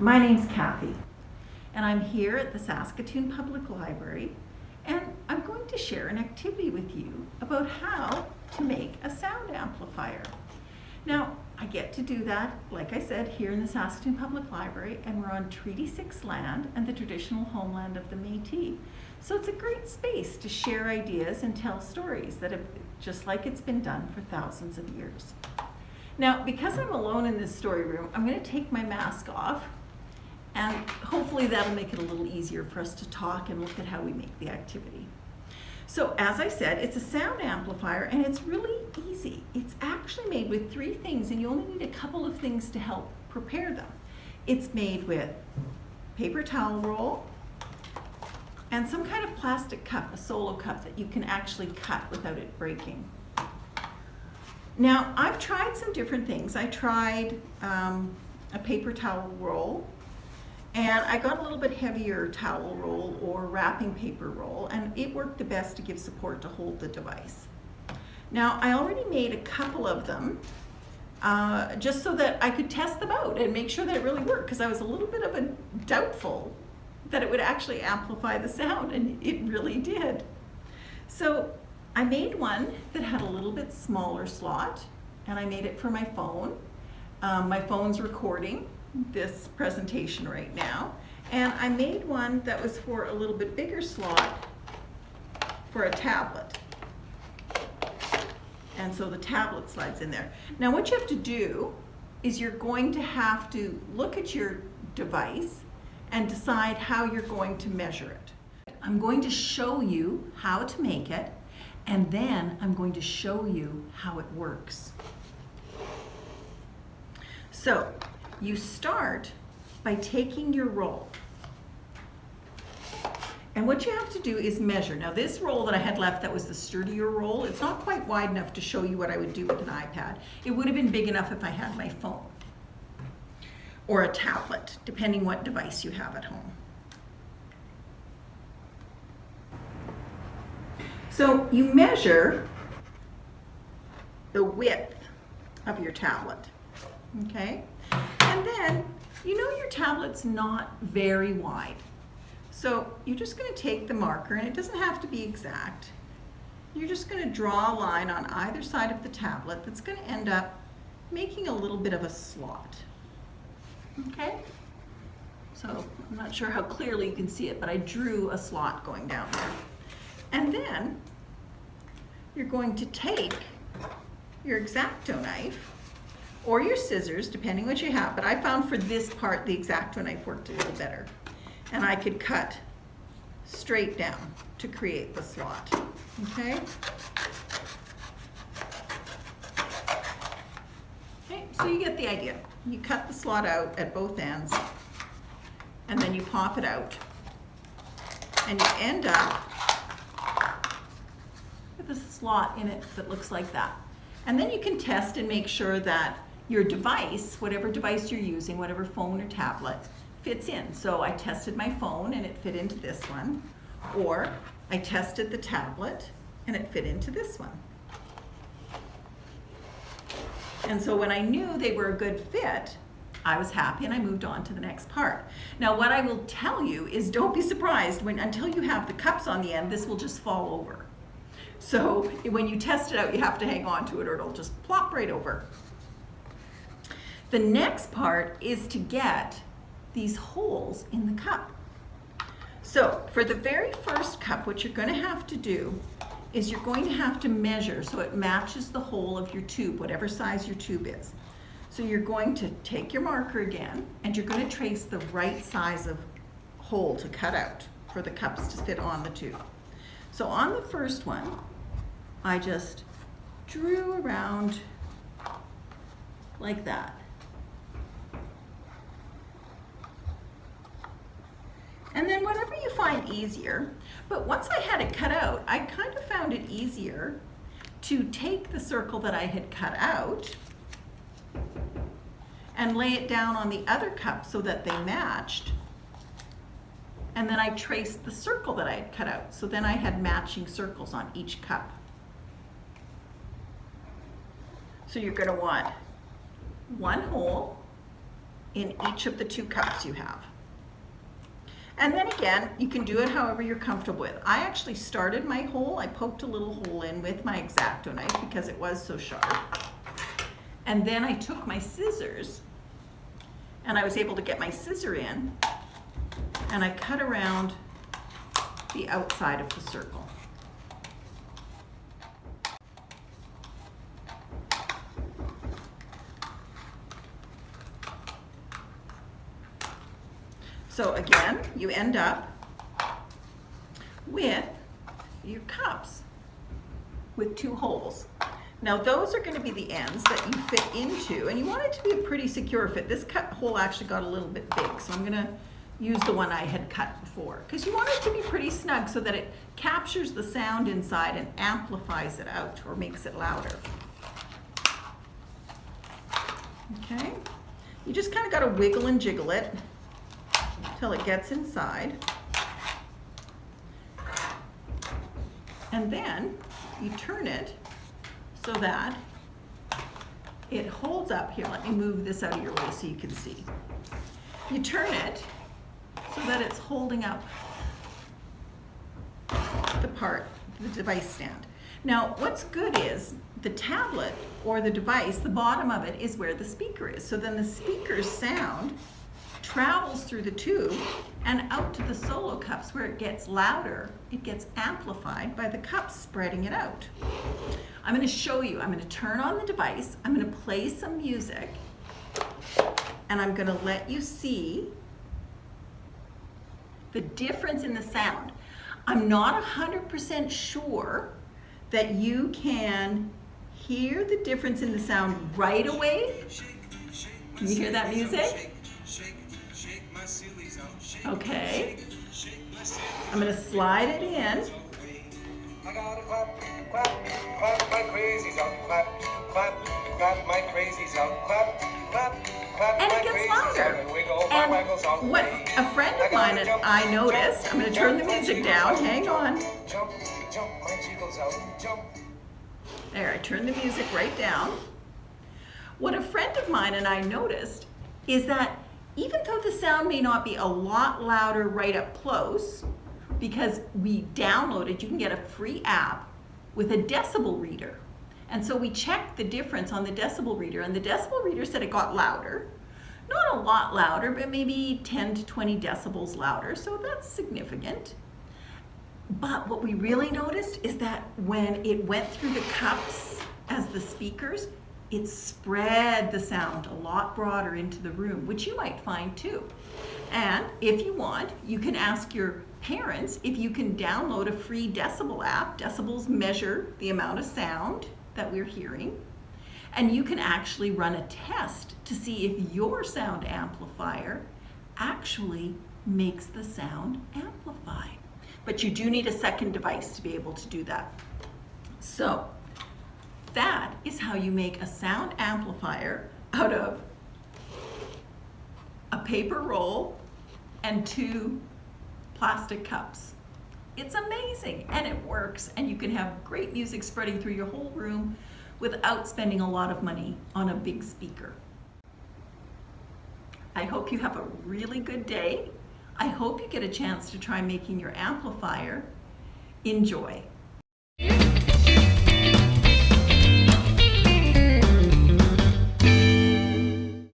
My name's Kathy, and I'm here at the Saskatoon Public Library, and I'm going to share an activity with you about how to make a sound amplifier. Now, I get to do that, like I said, here in the Saskatoon Public Library, and we're on Treaty 6 land and the traditional homeland of the Métis. So it's a great space to share ideas and tell stories that have, just like it's been done for thousands of years. Now, because I'm alone in this story room, I'm going to take my mask off and hopefully that'll make it a little easier for us to talk and look at how we make the activity. So as I said, it's a sound amplifier and it's really easy. It's actually made with three things and you only need a couple of things to help prepare them. It's made with paper towel roll and some kind of plastic cup, a solo cup that you can actually cut without it breaking. Now, I've tried some different things. I tried um, a paper towel roll and I got a little bit heavier towel roll or wrapping paper roll, and it worked the best to give support to hold the device. Now, I already made a couple of them, uh, just so that I could test them out and make sure that it really worked, because I was a little bit of a doubtful that it would actually amplify the sound, and it really did. So I made one that had a little bit smaller slot, and I made it for my phone. Um, my phone's recording, this presentation right now. And I made one that was for a little bit bigger slot for a tablet. And so the tablet slides in there. Now what you have to do is you're going to have to look at your device and decide how you're going to measure it. I'm going to show you how to make it and then I'm going to show you how it works. So you start by taking your roll. And what you have to do is measure. Now this roll that I had left that was the sturdier roll, it's not quite wide enough to show you what I would do with an iPad. It would have been big enough if I had my phone or a tablet, depending what device you have at home. So you measure the width of your tablet, okay? And then, you know your tablet's not very wide. So you're just going to take the marker, and it doesn't have to be exact. You're just going to draw a line on either side of the tablet that's going to end up making a little bit of a slot. Okay? So I'm not sure how clearly you can see it, but I drew a slot going down there. And then you're going to take your X-Acto knife or your scissors, depending what you have. But I found for this part, the X-Acto knife worked a little better. And I could cut straight down to create the slot, okay? Okay, so you get the idea. You cut the slot out at both ends, and then you pop it out. And you end up with a slot in it that looks like that. And then you can test and make sure that your device, whatever device you're using, whatever phone or tablet, fits in. So I tested my phone and it fit into this one, or I tested the tablet and it fit into this one. And so when I knew they were a good fit, I was happy and I moved on to the next part. Now what I will tell you is don't be surprised when until you have the cups on the end, this will just fall over. So when you test it out, you have to hang on to it or it'll just plop right over. The next part is to get these holes in the cup. So for the very first cup, what you're going to have to do is you're going to have to measure so it matches the hole of your tube, whatever size your tube is. So you're going to take your marker again and you're going to trace the right size of hole to cut out for the cups to fit on the tube. So on the first one, I just drew around like that. And then whatever you find easier, but once I had it cut out, I kind of found it easier to take the circle that I had cut out and lay it down on the other cup so that they matched. And then I traced the circle that I had cut out. So then I had matching circles on each cup. So you're gonna want one hole in each of the two cups you have. And then again, you can do it however you're comfortable with. I actually started my hole, I poked a little hole in with my X-Acto knife because it was so sharp. And then I took my scissors and I was able to get my scissor in and I cut around the outside of the circle. So again, you end up with your cups with two holes. Now those are gonna be the ends that you fit into, and you want it to be a pretty secure fit. This cut hole actually got a little bit big, so I'm gonna use the one I had cut before. Because you want it to be pretty snug so that it captures the sound inside and amplifies it out or makes it louder. Okay, you just kind of got to wiggle and jiggle it till it gets inside. And then you turn it so that it holds up. Here, let me move this out of your way so you can see. You turn it so that it's holding up the part, the device stand. Now, what's good is the tablet or the device, the bottom of it is where the speaker is. So then the speaker's sound travels through the tube and out to the solo cups where it gets louder. It gets amplified by the cups spreading it out. I'm going to show you. I'm going to turn on the device. I'm going to play some music and I'm going to let you see the difference in the sound. I'm not 100% sure that you can hear the difference in the sound right away. Can you hear that music? Okay. I'm going to slide it in. I gotta clap, clap, clap my crazies up, clap, clap, clap my crazies up, clap, clap, clap and it gets louder. And what a friend of mine and I noticed, I'm going to turn the music down, hang on. There, I turned the music right down. What a friend of mine and I noticed is that even though the sound may not be a lot louder right up close, because we downloaded, you can get a free app with a decibel reader. And so we checked the difference on the decibel reader, and the decibel reader said it got louder. Not a lot louder, but maybe 10 to 20 decibels louder, so that's significant. But what we really noticed is that when it went through the cups as the speakers, it spread the sound a lot broader into the room, which you might find too. And if you want, you can ask your parents if you can download a free decibel app. Decibels measure the amount of sound that we're hearing. And you can actually run a test to see if your sound amplifier actually makes the sound amplify. But you do need a second device to be able to do that. So that is how you make a sound amplifier out of a paper roll and two plastic cups. It's amazing and it works and you can have great music spreading through your whole room without spending a lot of money on a big speaker. I hope you have a really good day. I hope you get a chance to try making your amplifier. Enjoy.